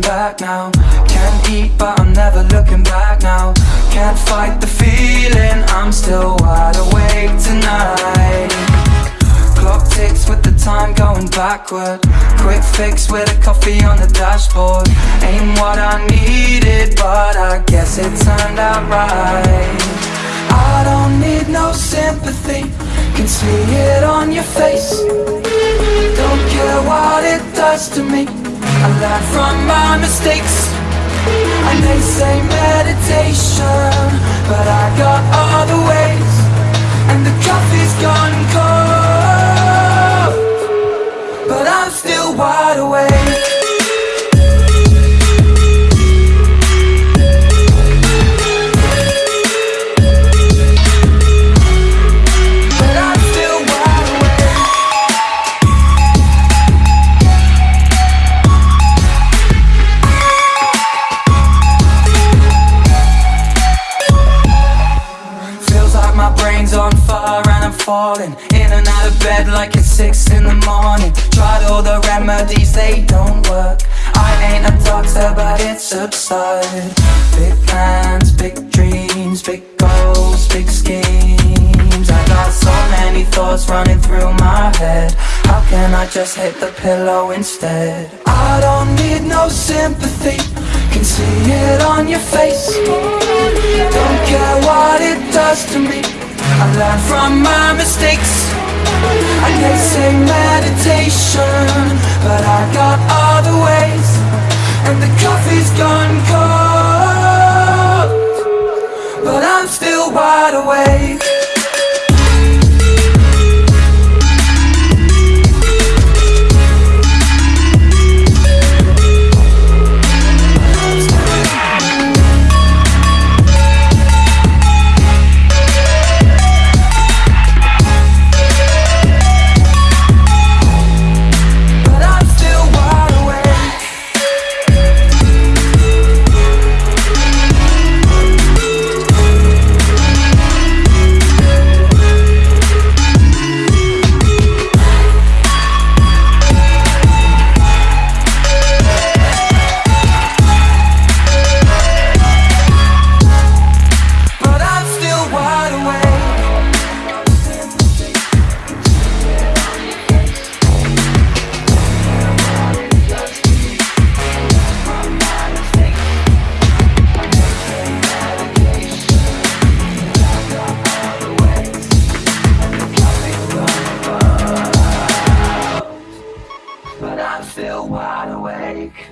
looking back now. Can't eat but I'm never looking back now. Can't fight the feeling, I'm still wide awake tonight. Clock ticks with the time going backward. Quick fix with a coffee on the dashboard. Ain't what I needed but I guess it turned out right. I don't need no sympathy. Can see it on your face. Don't care what it does to me I learn from my mistakes. And they say meditation But I got other ways. And the coffee's gone cold falling. In and out of bed like it's six in the morning. Tried all the remedies, they don't work. I ain't a doctor but it's absurd. Big plans, big dreams, big goals, big schemes. I got so many thoughts running through my head. How can I just hit the pillow instead? I don't need no sympathy. Can see it on your face. Don't care what it does to me. I learn from my mistakes. And they say meditation But I got other ways. And the coffee's gone cold But I'm still wide awake still wide awake